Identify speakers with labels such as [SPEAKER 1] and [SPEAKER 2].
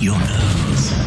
[SPEAKER 1] your nose.